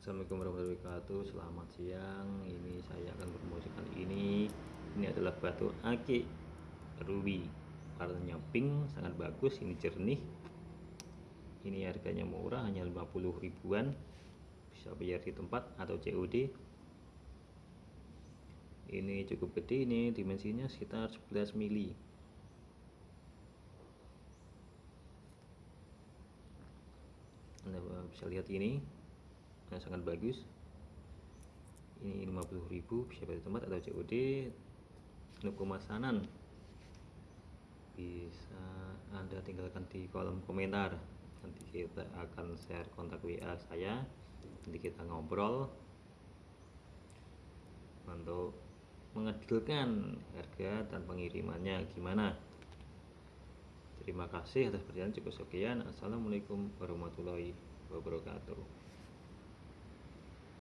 Assalamualaikum warahmatullahi wabarakatuh. Selamat siang. Ini saya akan promosikan ini Ini adalah batu akik ruby Warnanya pink Sangat bagus. Ini jernih. Ini harganya murah Hanya 50 ribuan. Bisa bayar di tempat atau COD Ini cukup gede. Ini dimensinya sekitar 11 mili. Anda bisa lihat ini sangat bagus. Ini 50.000 bisa pada tempat atau COD untuk pemesanan bisa anda tinggalkan di kolom komentar. Nanti kita akan share kontak WA saya. Nanti kita ngobrol. Untuk mengedilkan harga dan pengirimannya gimana. Terima kasih atas perhatian. Cukup sekian. Assalamualaikum warahmatullahi wabarakatuh